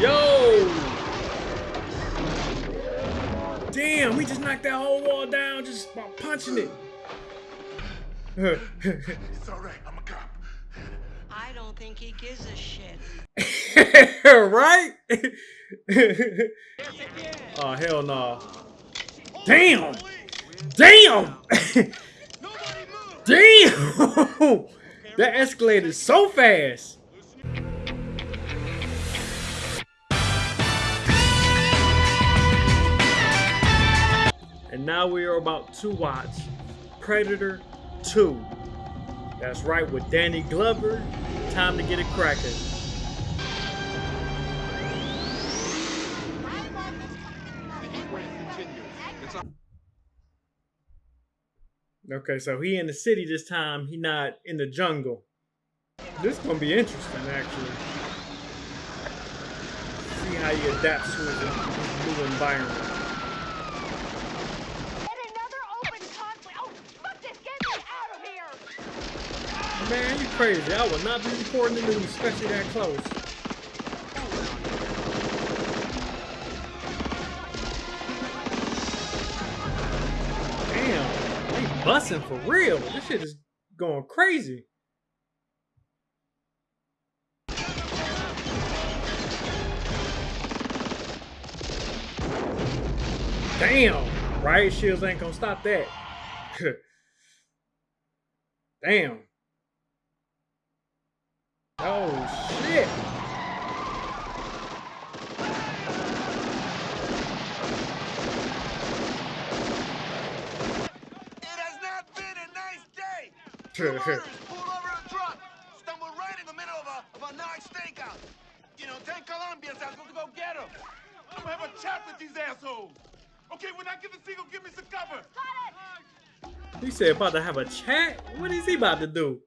Yo! Damn, we just knocked that whole wall down just by punching it. It's all right. I'm a cop. I don't think he gives a shit. right? oh hell no! Damn! Damn! Damn! that escalated so fast. And now we are about to watch Predator 2. That's right, with Danny Glover. Time to get it cracking. Okay, so he in the city this time. He not in the jungle. This gonna be interesting, actually. See how he adapts to his new environment. Get another open conflict. Oh, fuck this! Get me out of here! Man, you crazy. I would not be reporting the news, especially that close. Damn, they busting for real. This shit is going crazy. Damn, riot shields ain't gonna stop that. Damn. Oh shit. It has not been a nice day. Two murderers pulled over a truck, stumbled right in the middle of a, of a nice stakeout. You know, 10 Colombians, I was supposed to go get them. I'm gonna have a chat with these assholes. Okay, when I get the signal, give me some cover. He said about to have a chat? What is he about to do?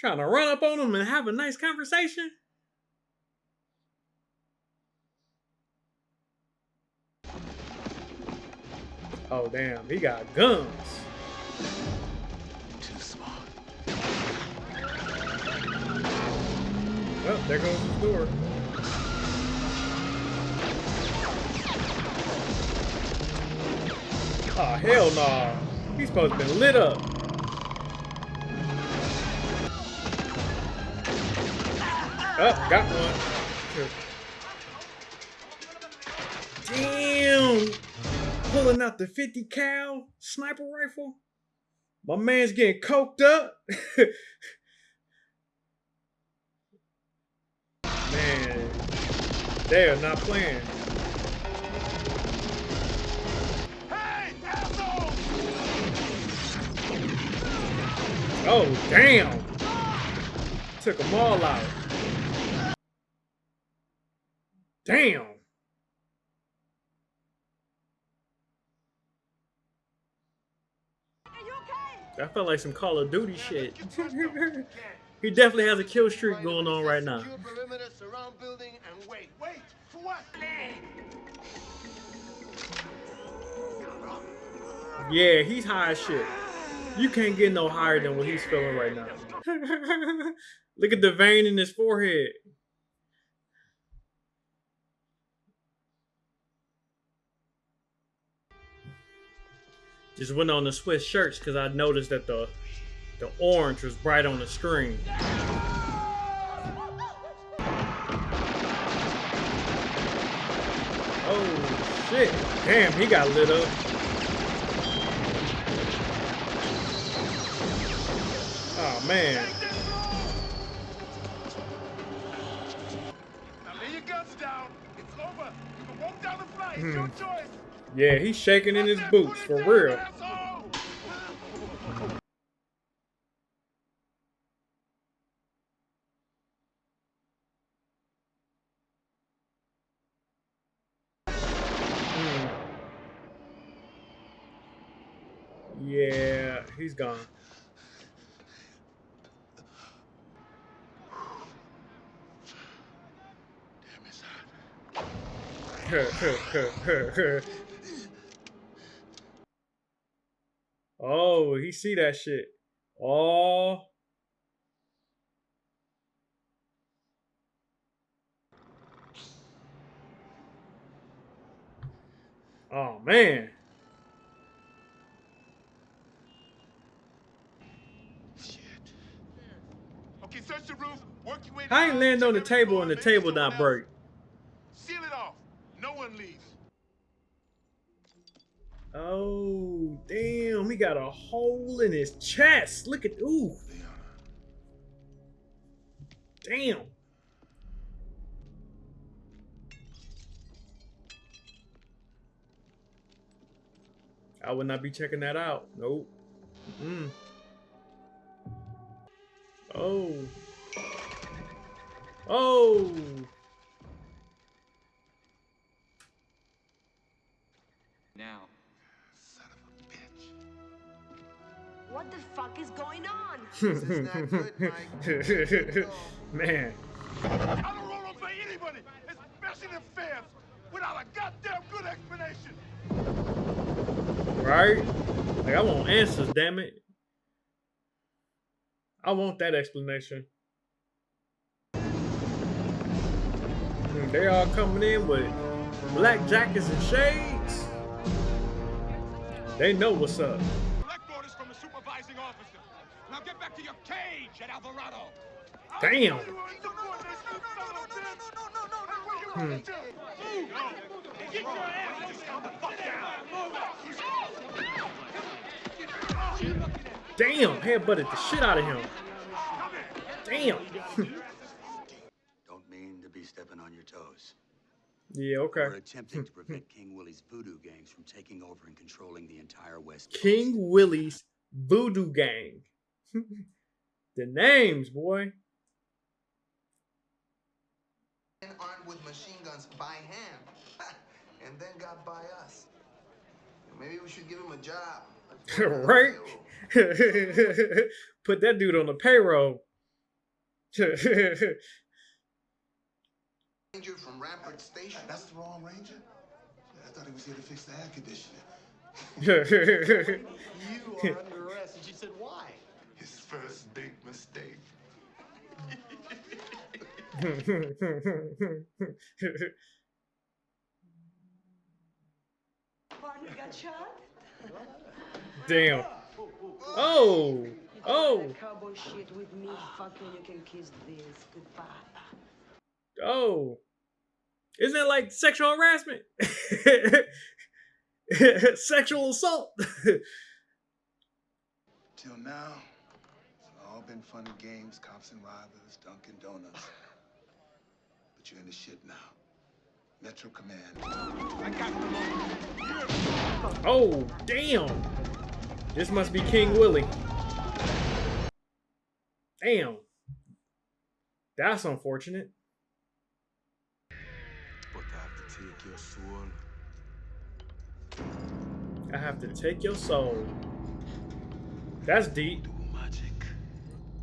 Trying to run up on him and have a nice conversation? Oh damn, he got guns. Too smart. Oh, there goes the door. Oh hell no. He's supposed to be lit up. Oh, got one. Damn! Pulling out the 50 cal sniper rifle. My man's getting coked up. Man, they are not playing. Hey, assholes! Oh, damn! Took them all out. Damn! Are you okay? That felt like some Call of Duty shit. he definitely has a kill streak going on right now. Secure perimeter, surround building, and wait. Wait, for what? Yeah, he's high as shit. You can't get no higher than what he's feeling right now. Look at the vein in his forehead. Just went on the Swiss shirts because I noticed that the the orange was bright on the screen. Oh shit! Damn, he got lit up. Oh man. Now lay your guns down. It's over. You can walk down the flight. It's hmm. your choice. Yeah, he's shaking in his boots for real. gone. Damn, it's hot. Oh, he see that shit. Oh. Oh man. I ain't land on the table and the table not break. Seal it off. No one leaves. Oh damn, he got a hole in his chest. Look at ooh. Damn. I would not be checking that out. Nope. Mm. Oh. Oh. Now, Son of a bitch. What the fuck is going on? This is not good, Mike. Man. I don't roll over anybody, especially the fans, without a goddamn good explanation. Right? Like I want answers, damn it. I want that explanation. Hmm, They all coming in with black jackets and shades. They know what's up. Collect orders from the supervising officer. Now get back to your cage at Alvarado. Damn. Hmm. Get your ass down the fuck Damn, headbutted the shit out of him. Damn. Don't mean to be stepping on your toes. Yeah, okay. We're attempting to prevent King Willie's voodoo gangs from taking over and controlling the entire West Coast. King Willie's Voodoo Gang. the names, boy. Men armed with machine guns by hand, and then got by us. Maybe we should give him a job. Let's put him on the right? Put that dude on the payroll. Ranger from Rampart Station. That's the wrong ranger? I thought he was here to fix the air conditioning. You are under arrest. And she said, why? His first big mistake. Partner got shot? Damn. Oh. Oh. Cowboy shit with me. Fuck you, you can kiss this. Goodbye. Oh. Isn't that like sexual harassment? Sexual assault. Till now, it's all been fun and games, cops and robbers, Dunkin' Donuts. But you're in the shit now. Metro Command. I got the oh, damn. This must be King Willie. Damn. That's unfortunate. I have to take your soul. That's deep. Magic.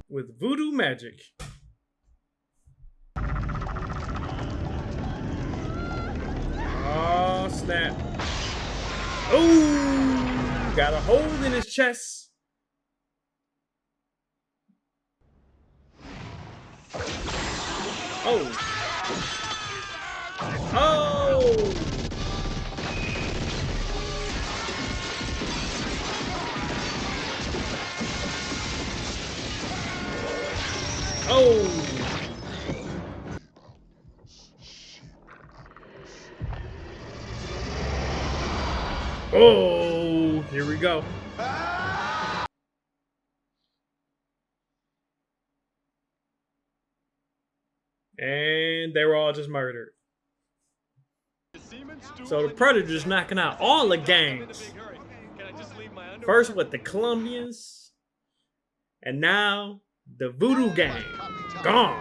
With voodoo magic. Oh, snap. Ooh, got a hole in his chest. Oh. Oh. Oh. Here we go. And they were all just murdered. So the Predator's knocking out all the gangs. First with the Colombians, and now the Voodoo Gang. Gone.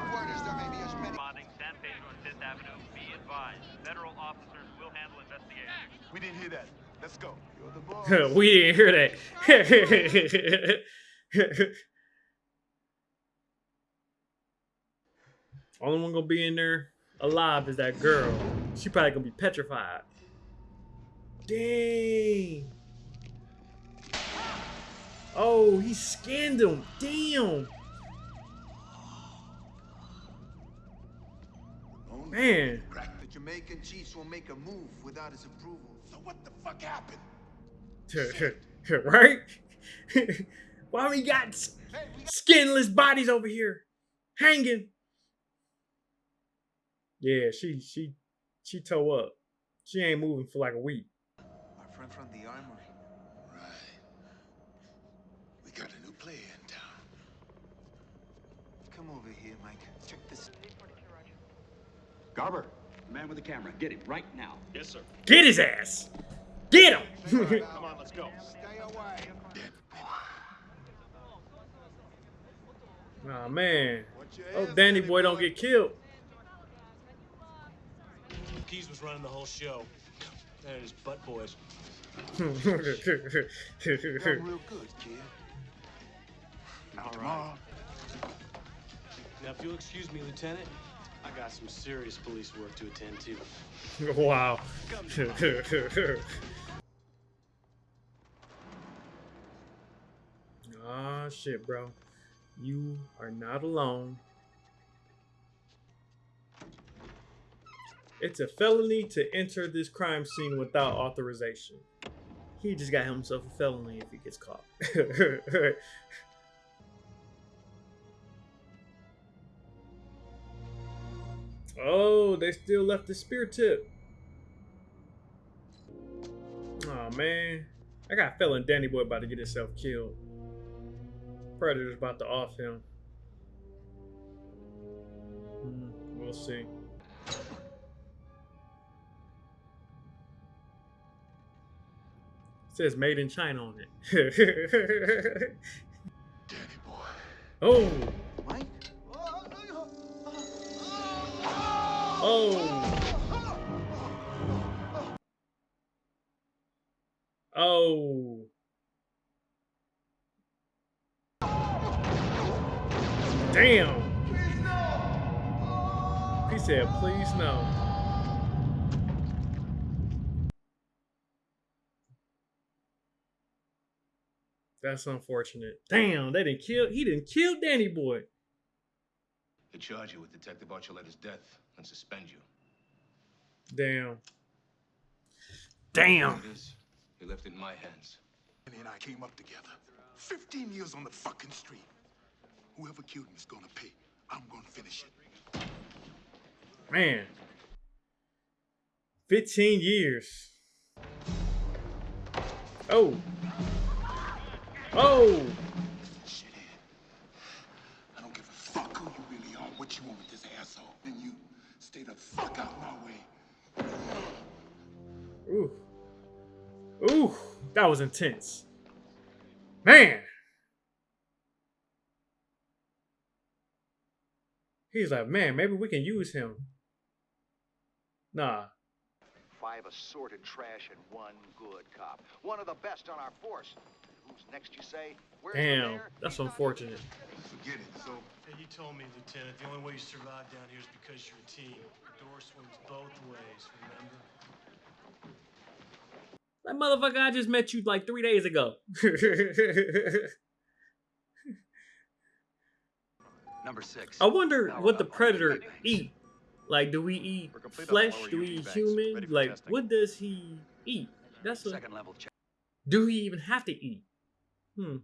Responding San Pedro and Fifth Avenue. Be advised, federal officers will handle investigation. We didn't hear that. Let's go. You're the boss. we didn't hear that. Only one gonna be in there alive is that girl. She probably gonna be petrified. Dang. Oh, he skinned him. Damn. Man. The Jamaican chiefs won't make a move without his approval. So what the fuck happened? right? Why we got skinless bodies over here hanging? Yeah, she she she toe up. She ain't moving for like a week. Our friend from the armory. Right. We got a new player in town. Come over here, Mike. Check this. Garber, the man with the camera. Get him right now. Yes, sir. Get his ass. Get him. Come on, let's go. Stay away. oh man. Oh, Danny Danny boy don't get killed. Keyes was running the whole show. And his butt boys. Done real good, kid. Now tomorrow, Now, if you'll excuse me, Lieutenant, I got some serious police work to attend to. wow. Ah shit, bro. You are not alone. It's a felony to enter this crime scene without authorization. He just got himself a felony if he gets caught. oh, they still left the spear tip. Oh man. I got felon Danny Boy about to get himself killed. Predator's about to off him. Hmm, we'll see. says made in China on it. Danny boy. oh, oh, oh. Damn. He said, please no. That's unfortunate. Damn, they didn't kill. He didn't kill Danny Boy. They charge you with Detective Archuleta's death and suspend you. Damn. Damn. It is. He left it in my hands. Danny and I came up together. 15 years on the fucking street. Whoever killed him is gonna pay. I'm gonna finish it. Man. 15 years. Oh. Oh. Shit in. I don't give a fuck who you really are, what you want with this asshole. And you stay the fuck out my way. Ooh. Ooh. That was intense. Man. He's like, man, maybe we can use him. Nah. Five assorted trash and one good cop. One of the best on our force. Who's next, you say? Where's Damn. That's unfortunate. Forget it. So, Hey, you told me, Lieutenant, the only way you survive down here is because you're a team. The door swings both ways, remember? That motherfucker I just met you like three days ago. Number six. I wonder Now what the predator eat. Like, do we eat We're complete on flesh? Do we eat banks, human? Like, testing. what does he eat? That's a. Second level check. Do he even have to eat? Hmm.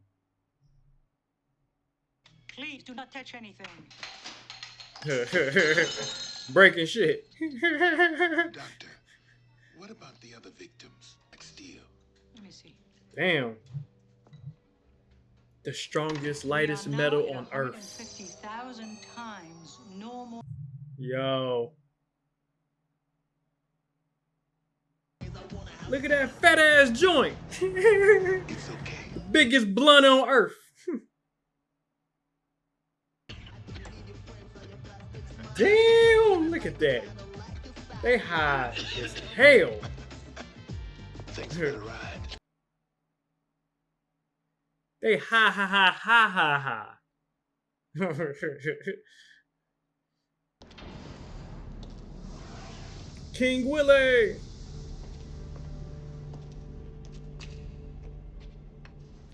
Please do not touch anything. Breaking shit. Doctor, what about the other victims? Like Steele? Let me see. Damn. The strongest, lightest We are now metal on Earth. 150,000 times normal. Yo. Look at that fat ass joint. It's okay. Biggest blunt on Earth. Damn, look at that. They high as hell. Thanks for the ride. They ha ha ha ha ha ha. King Willie.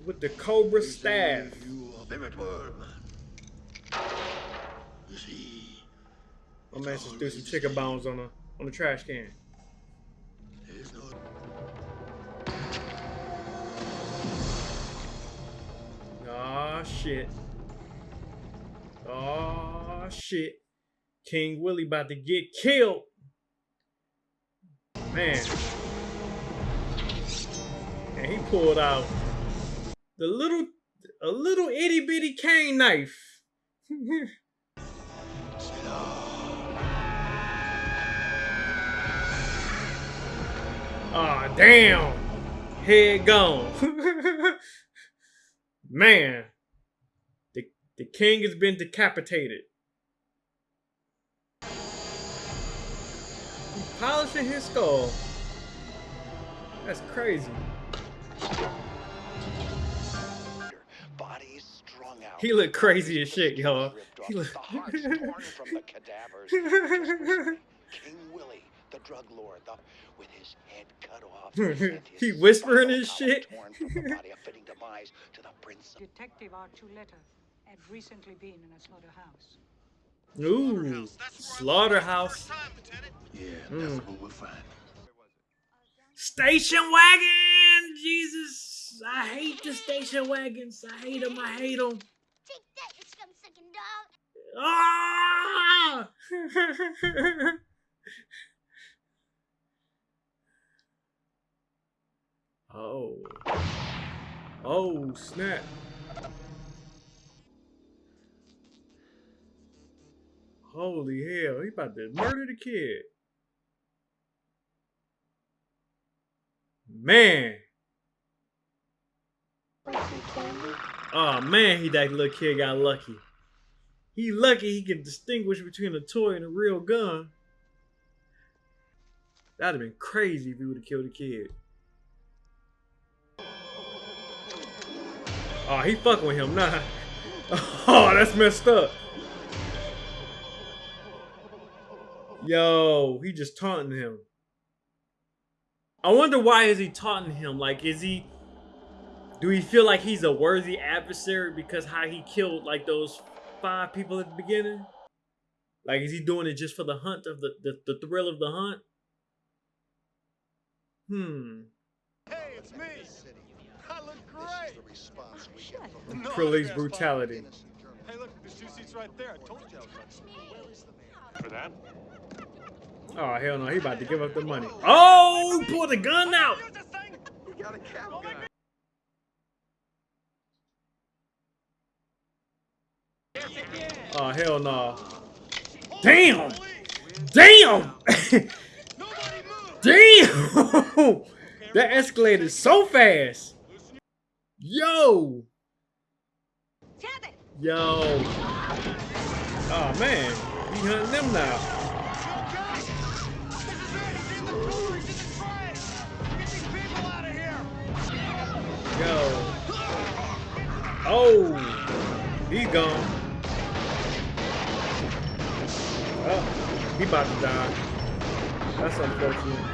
With the Cobra staff. You a favorite word, man. You see, My man just threw some chicken bones on her. on the trash can. Oh shit. Oh shit. King Willie about to get killed. Man. And he pulled out the little a little itty bitty cane knife. Ah, oh, damn. Head gone. Man. The, the king has been decapitated. He's polishing his skull. That's crazy. He look crazy as shit, y'all. He look. King Willie, the drug lord, the, with his head cut off. he whispering his shit. Detective Archuleta had recently been in a slaughterhouse. Ooh, slaughterhouse. Yeah, that's Mm. what we'll find. Station wagon, Jesus! I hate the station wagons. I hate them. I hate them. Take that, you scum sucking dog. Ah! oh. Oh, snap. Holy hell, he about to murder the kid. Man. Oh man, he that little kid got lucky. He lucky he can distinguish between a toy and a real gun. That'd have been crazy if he would have killed a kid. Oh, he fucking with him, nah. Oh, that's messed up. Yo, he just taunting him. I wonder why is he taunting him? Like, is he do he feel like he's a worthy adversary because how he killed like those five people at the beginning? Like, is he doing it just for the hunt of the the, the thrill of the hunt? Hmm. Hey, it's me. I look great. The police brutality. Hey, look, there's two seats right there. I told you I was. For that? Oh hell no, he about to give up the money. Oh, pull the gun out. Oh hell no. Damn! Damn! Damn! that escalated so fast. Yo! Yo! Oh man, he hunting them now. Yo. Oh. He gone. Oh, he about to die. That's unfortunate.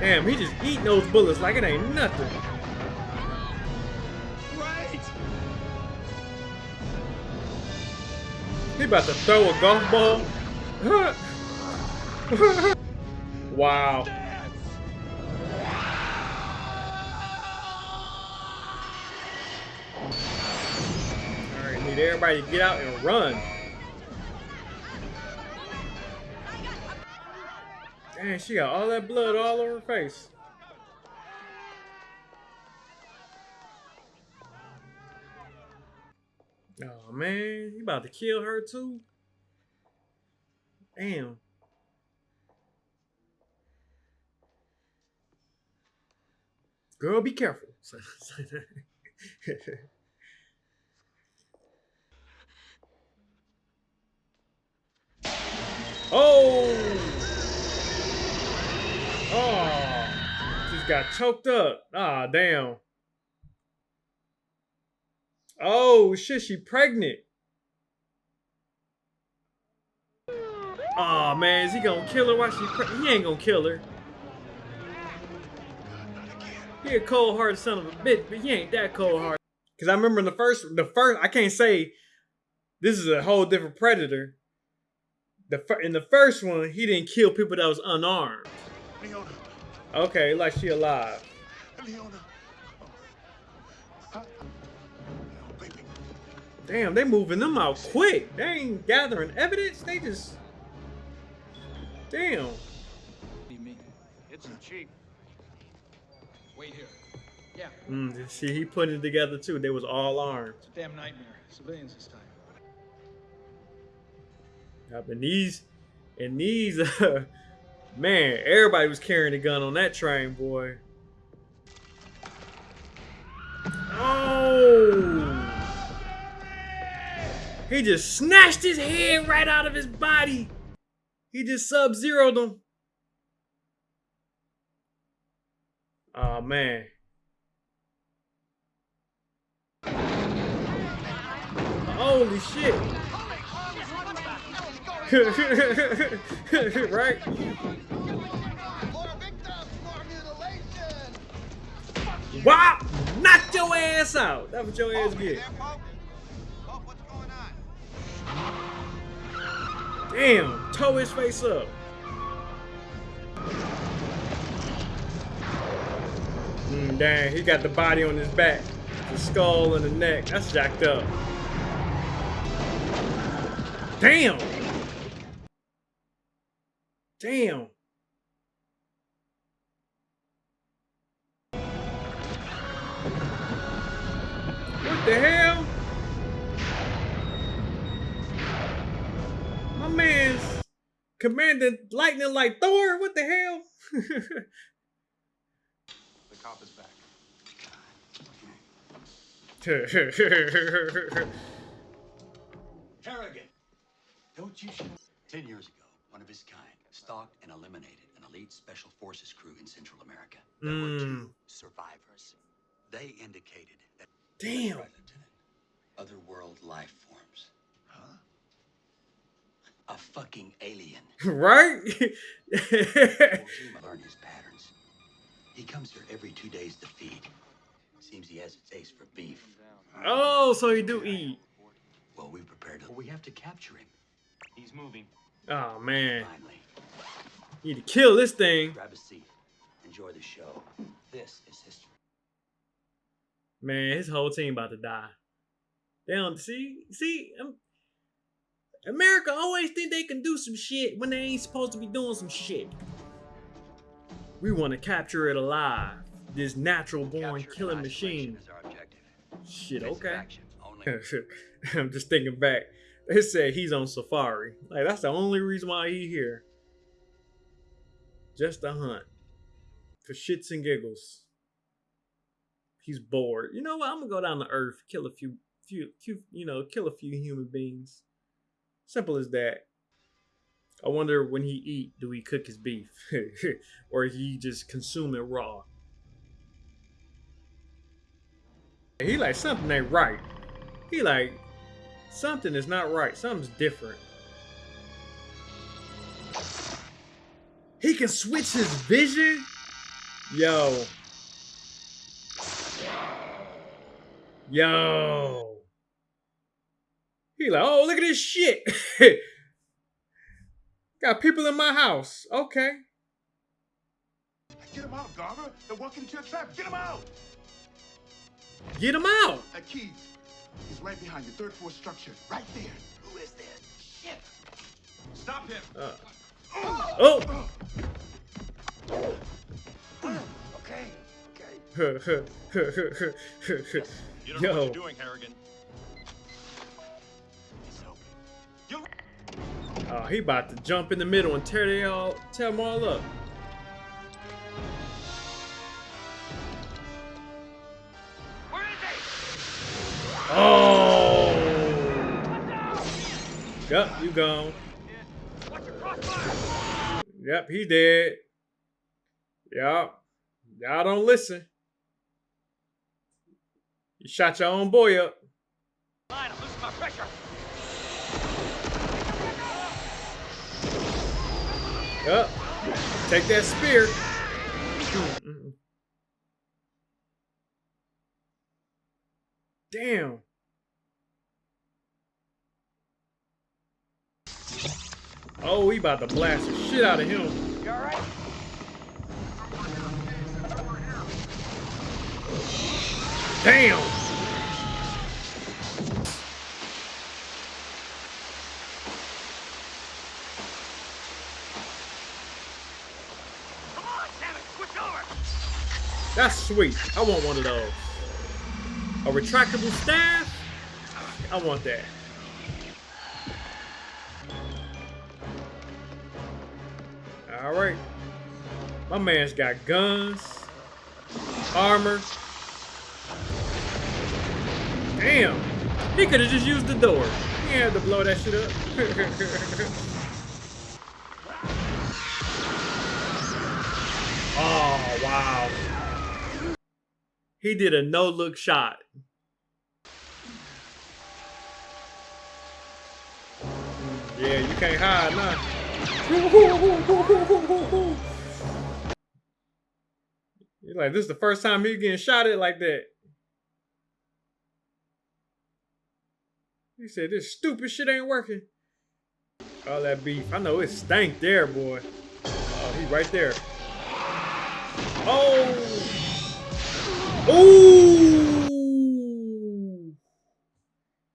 Damn, he just eating those bullets like it ain't nothing. He about to throw a golf ball. wow. Need everybody to get out and run. Dang, she got all that blood all over her face. Oh man, he about to kill her too. Damn. Girl, be careful. oh! Oh! Just got choked up. Ah, damn. Oh shit, she pregnant. Oh man, is he gonna kill her while she? He ain't gonna kill her. He a cold hearted son of a bitch, but he ain't that cold hearted. Cause I remember in the first, the first, I can't say this is a whole different predator. The in the first one, he didn't kill people that was unarmed. Leona. Okay, like she alive. Leona. Damn, they moving them out quick. They ain't gathering evidence. They just. Damn. Be me. It's the chief. Wait here. Yeah. Mm, see, he putting it together too. They was all armed. It's a damn nightmare. Civilians this time. Yep, and these, and these, uh, man, everybody was carrying a gun on that train, boy. Oh! He just snatched his head right out of his body. He just sub-zeroed him. Oh, man. Holy shit. right? Wow! Knock your ass out! That's what your ass get. Damn! Toe his face up. Mm, dang, he got the body on his back. The skull and the neck. That's jacked up. Damn! Damn. What the hell? My man's commanding lightning like Thor? What the hell? the cop is back. Harrigan, don't you Ten years ago, one of his kind stalked and eliminated an elite special forces crew in Central America. There were two hmm. survivors. They indicated that Damn. otherworld life forms. Huh? A fucking alien. right? Kojima learned his patterns. He comes here every two days to feed. Seems he has a taste for beef. oh, so he do eat. Well, we prepared. Well, we have to capture him. He's moving. Oh man. Finally. Need to kill this thing. Grab a seat. Enjoy the show. This is history. Man, his whole team about to die. They don't see see um, America always think they can do some shit when they ain't supposed to be doing some shit. We want to capture it alive. This natural born killing machine. Shit, okay. I'm just thinking back. They said he's on safari. Like that's the only reason why he here. Just to hunt. For shits and giggles. He's bored. You know what? I'm gonna go down to Earth, kill a few, few, few, you know, kill a few human beings. Simple as that. I wonder when he eat, do he cook his beef, or he just consume it raw? He like something ain't right. He like something is not right. Something's different. He can switch his vision. Yo. Yo. He like, oh, look at this shit. Got people in my house. Okay. Get him out, Garber. They're walking into a trap. Get him out. Get him out. Uh, Keyes. He's right behind you. Third floor structure. Right there. Who is that? Shit. Stop him. Uh. Oh. Okay. Okay. You don't know Yo. what you're doing, Harrigan. Oh, he about to jump in the middle and tear they all, tear them all up. Oh! Yep, you gone. Yep, he dead. Yep. Y'all don't listen. You shot your own boy up. Yep. Take that spear. Damn. Oh, he about to blast the shit out of him. You all right? Damn. Come on, damn it, switch over! That's sweet. I want one of those. A retractable staff? I want that. My man's got guns, armor. Damn. He could have just used the door. He had to blow that shit up. oh, wow. He did a no-look shot. Yeah, you can't hide now. Like, this is the first time he getting shot at like that. He said, this stupid shit ain't working. All that beef. I know it stank there, boy. Oh, he right there. Oh! Ooh!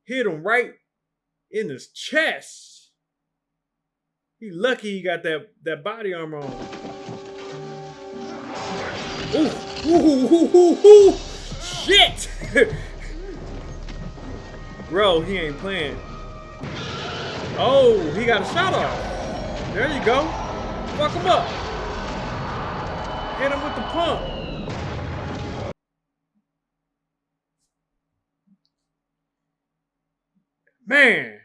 Hit him right in his chest. He lucky he got that, that body armor on. Ooh! Ooh! Ooh! Ooh! ooh. Shit! Bro, he ain't playing. Oh, he got a shot off. There you go. Fuck him up. Hit him with the pump. Man.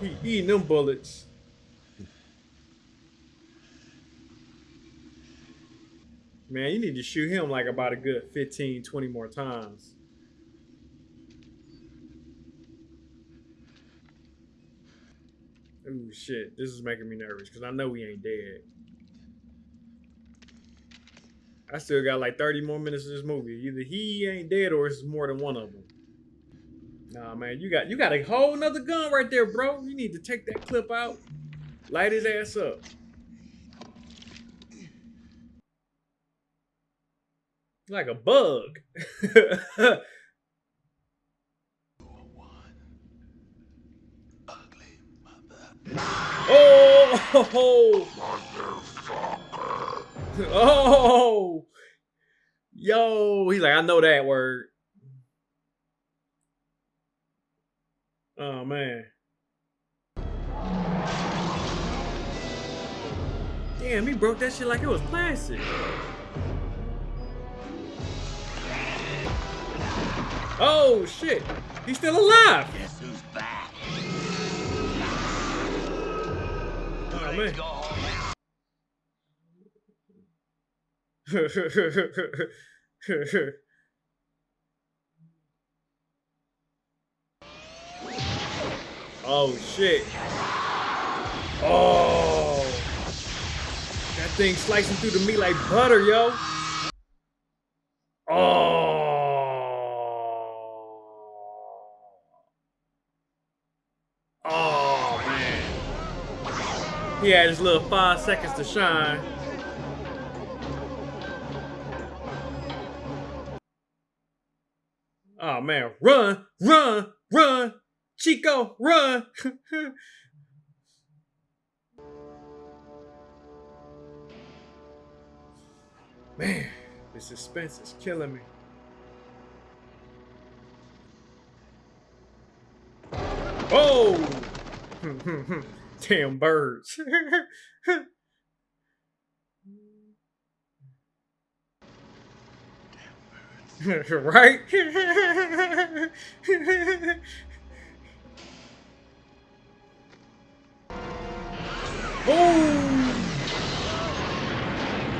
He eating them bullets. Man, you need to shoot him like about a good 15, 20 more times. Ooh, shit. This is making me nervous because I know he ain't dead. I still got like 30 more minutes of this movie. Either he ain't dead or it's more than one of them. Nah, man, you got you got a whole nother gun right there, bro. You need to take that clip out, light his ass up. Like a bug. oh! Oh! Yo, he's like, I know that word. Oh man. Damn, he broke that shit like it was plastic. Oh shit! He's still alive! Guess who's back? Oh man. oh shit. Oh. That thing slicing through the meat like butter, yo. Oh. Oh man. He had his little five seconds to shine. Oh man, run, run, run, Chico, run. man, the suspense is killing me. Oh! Damn birds. right? oh!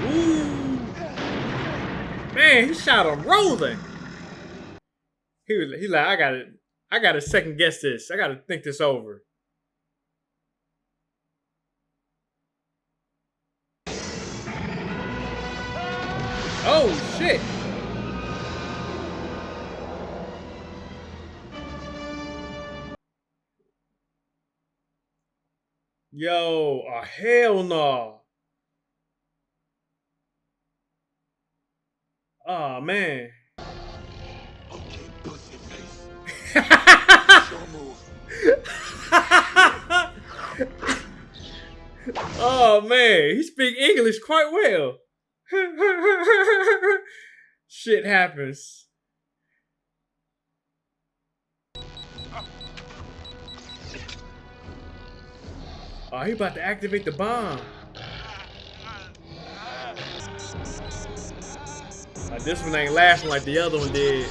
Ooh! Man, he shot him rolling. He was he like, I gotta I gotta second guess this. I gotta think this over. Oh, shit! Yo, oh, hell no. Oh, man. Okay, pussy face. oh, man. He speak English quite well. Shit happens. Oh, he about to activate the bomb. This one ain't laughing like the other one did.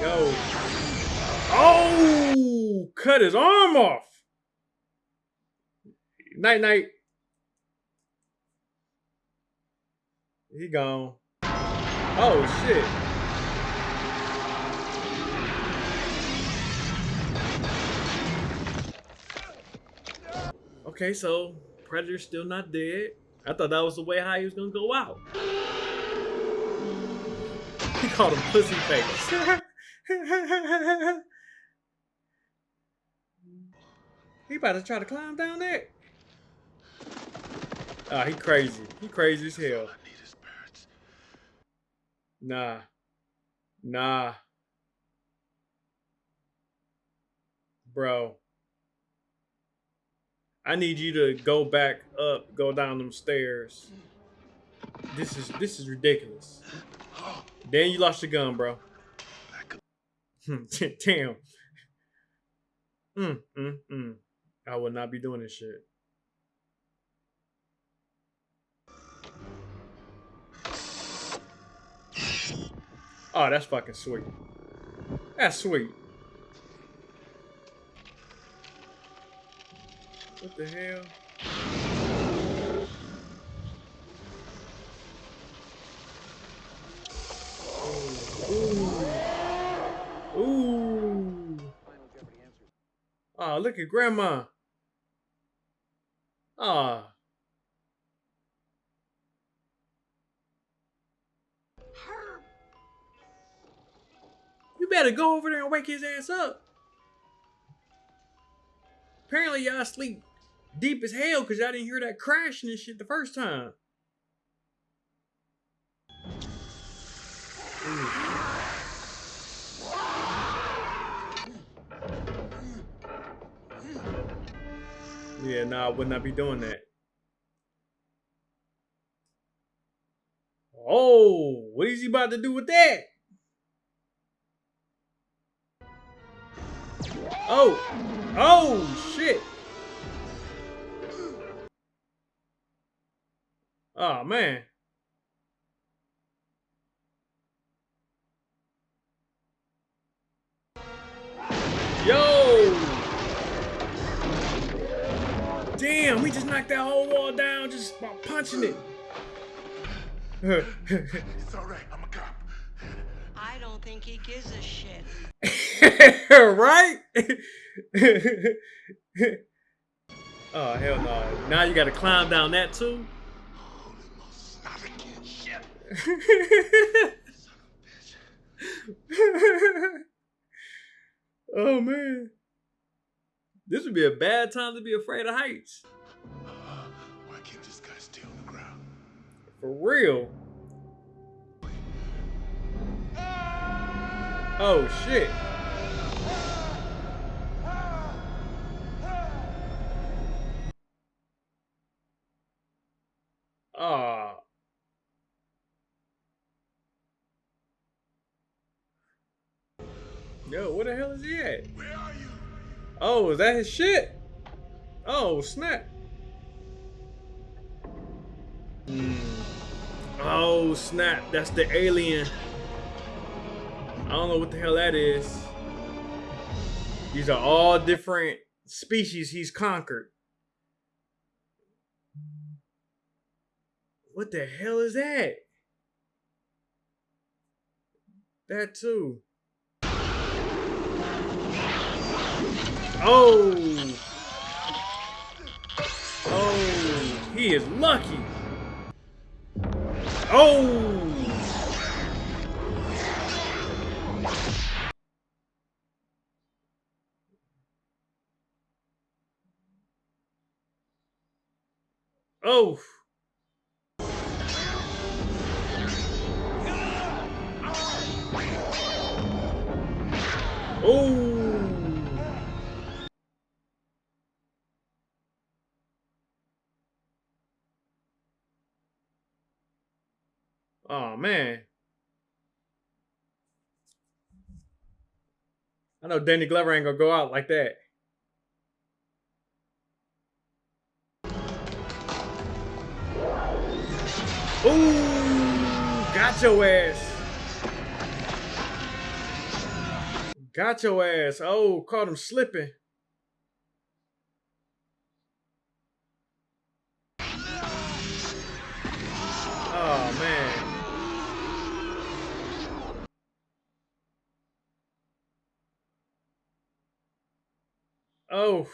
Yo. Oh, cut his arm off. Night night He gone. Oh shit. Okay, so Predator's still not dead. I thought that was the way how he was gonna go out. He called him pussy face. he about to try to climb down there. Ah, he crazy. He crazy as hell. Nah. Nah. Bro. I need you to go back up, go down them stairs. This is this is ridiculous. Then you lost your gun, bro. Damn. Mm, mm, mm. I would not be doing this shit. Oh, that's fucking sweet. That's sweet. What the hell? Ooh. Ooh. Oh, look at grandma. Ah. You better go over there and wake his ass up. Apparently y'all sleep deep as hell because y'all didn't hear that crashing and shit the first time. Yeah, nah, I would not be doing that. Oh, what is he about to do with that? Oh, oh, shit. Oh, man. Yo! Damn, we just knocked that whole wall down just by punching it. it's all right. I'm a cop. I don't think he gives a shit. right? oh hell no! Now you got to climb down that too. oh man, this would be a bad time to be afraid of heights. Uh-huh. Why can't this guy stay on the ground? For real. Oh shit. Ah. Yo, where the hell is he at? Where are you? Oh, is that his shit? Oh, snap. Hmm. Oh, snap. That's the alien. I don't know what the hell that is. These are all different species he's conquered. What the hell is that? That too. Oh! Oh, he is lucky. Oh! Oh. Oh. Oh man. I know Danny Glover ain't gonna go out like that. Ooh, got your ass. Got your ass. Oh, caught him slipping. Oh, man. Oh.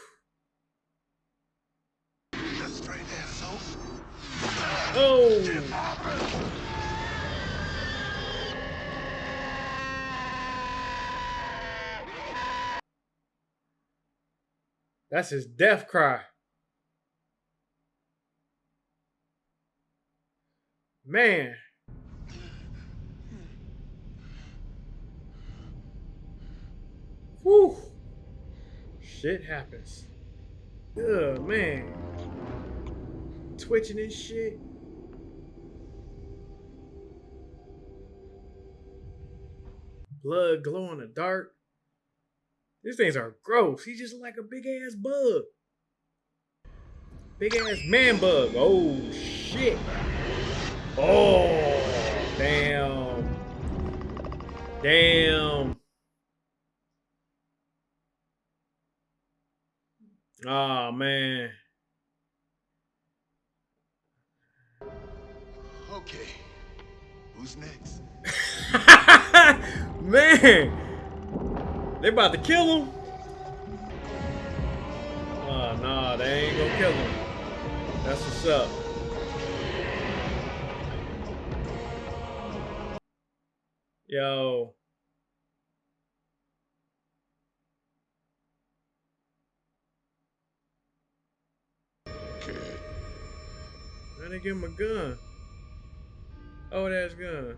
Oh. That's his death cry. Man. Whew. Shit happens. Ugh, man. Twitching and shit. Blood glow in the dark. These things are gross. He's just like a big ass bug. Big ass man bug. Oh shit. Oh damn. Damn. Oh man. Okay. Who's next? man. They about to kill him. Oh, nah, they ain't gonna kill him. That's what's up. Yo. They give him a gun? Oh, that's gun.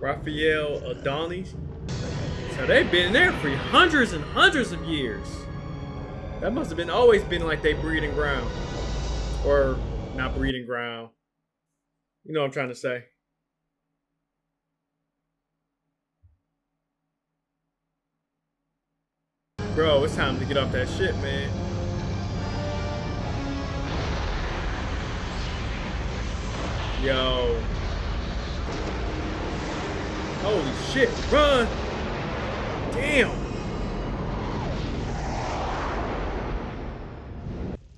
Raphael Adolini. So they've been there for hundreds and hundreds of years. That must have been always been like they breeding ground. Or not breeding ground. You know what I'm trying to say. Bro, it's time to get off that shit, man. Yo. Holy shit, run! Damn!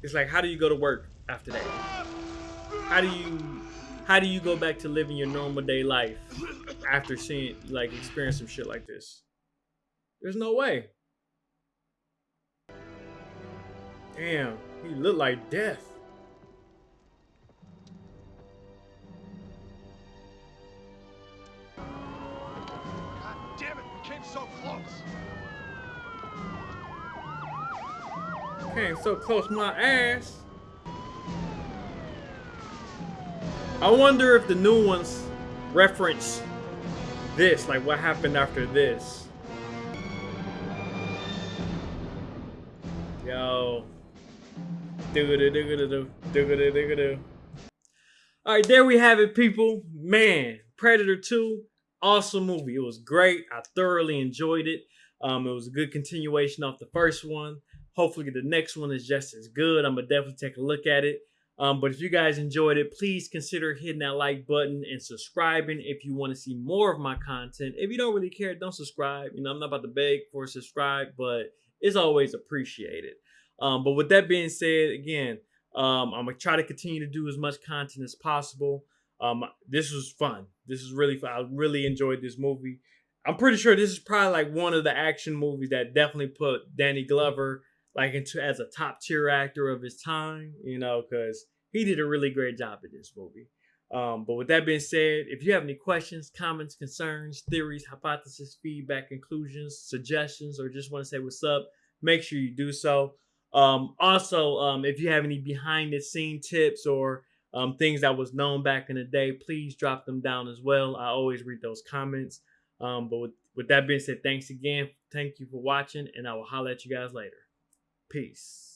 It's like, how do you go to work after that? How do you, how do you go back to living your normal day life after seeing, like, experience some shit like this? There's no way. Damn, he looked like death. Came so close my ass. I wonder if the new ones reference this, like what happened after this. Yo. Alright, there we have it, people. Man, Predator 2 awesome movie. It was great. I thoroughly enjoyed it. Um, it was a good continuation off the first one. Hopefully, the next one is just as good. I'm gonna definitely take a look at it. Um, but if you guys enjoyed it, please consider hitting that like button and subscribing if you want to see more of my content. If you don't really care, don't subscribe. You know, I'm not about to beg for a subscribe, but it's always appreciated. Um, but with that being said, again, um, I'm gonna try to continue to do as much content as possible. Um, this was fun. This is really fun. I really enjoyed this movie. I'm pretty sure this is probably like one of the action movies that definitely put Danny Glover like into as a top tier actor of his time. You know, because he did a really great job in this movie. Um, but with that being said, if you have any questions, comments, concerns, theories, hypotheses, feedback, conclusions, suggestions, or just want to say what's up, make sure you do so. Um, also, um, if you have any behind the scene tips or um, things that was known back in the day, please drop them down as well. I always read those comments. Um, but with, with that being said, thanks again. Thank you for watching, and I will holler at you guys later. Peace.